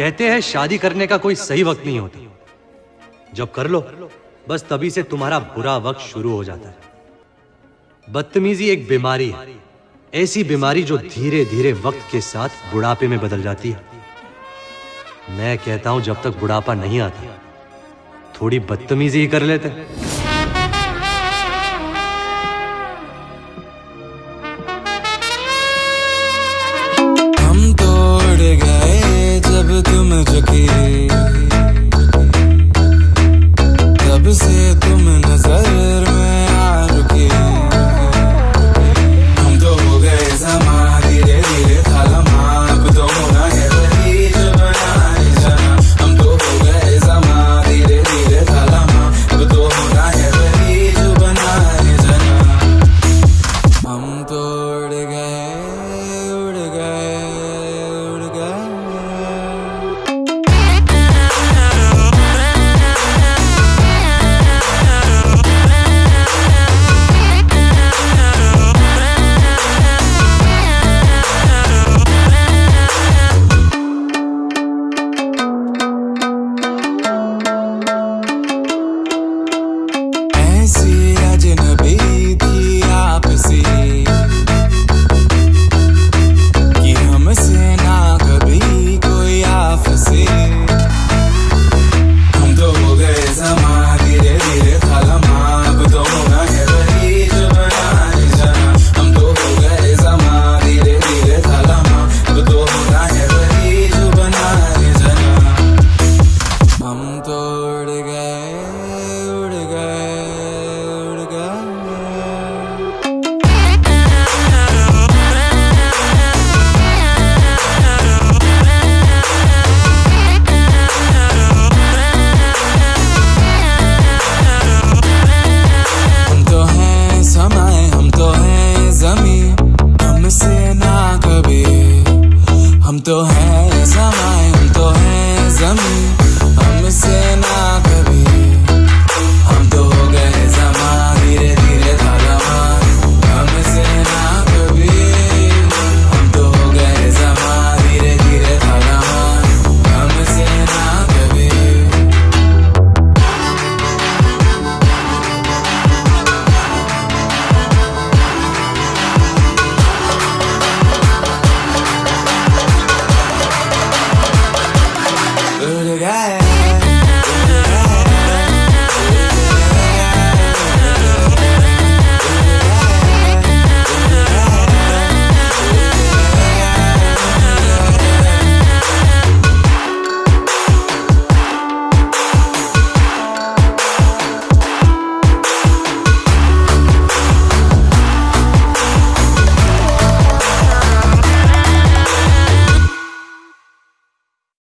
कहते हैं, शादी करने का कोई सही वक्त नहीं होता। जब कर लो, बस तभी से तुम्हारा बुरा वक्त शुरू हो जाता है। बदतमीजी एक बीमारी है। ऐसी बीमारी जो धीरे धीरे वक्त के साथ बुढ़ापे में बदल जाती है। मैं कहता हूँ, जब तक बुढ़ापा नहीं आता, थोड़ी बदतमीजी ही कर लेते तुम जगी हम तो उड़ गए उड़ गए उड़ गए। हम तो है समय, हम तो जमी हमसे ना कभी। हम तो